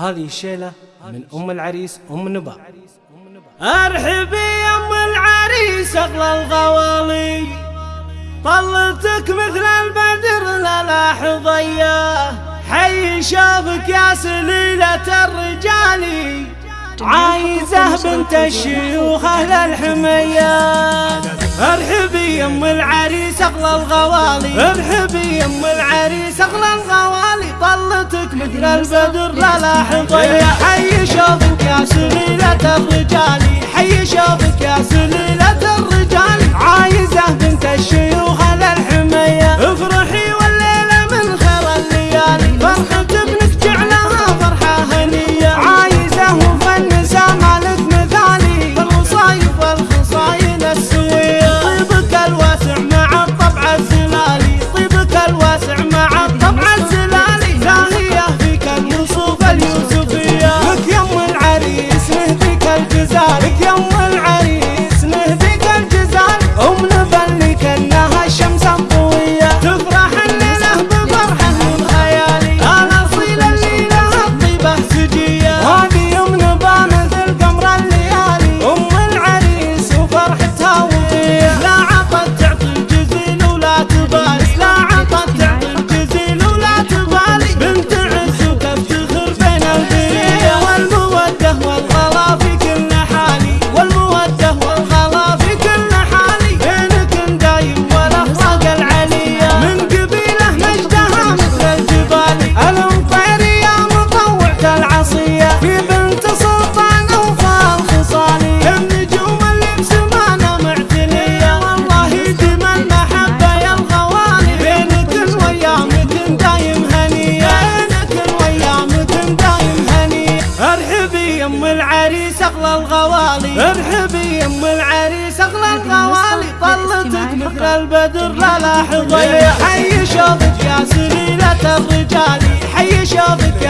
هذه الشيلة من أم العريس أم نبا. ارحبي يا أم العريس أغلى الغوالي. طلتك مثل البدر لا ضياه حي شافك يا سليلة الرجال. عايزة بنت الشيوخ أهل الحمية. ارحبي يا أم العريس أغلى الغوالي. ارحبي يا أم العريس أغلى الغوالي. طلتك مثل البدر لا لاح ضيا حي شوفك يا سليلة الرجال حي شوفك ارحبي يا ام العريس أغلى الغوالي. ارحبي يا ام العريس أغلى الغوالي. طلتك مثل البدر. لا لاح ضيع حي شوفك يا سليلة الرجال. حي شوفك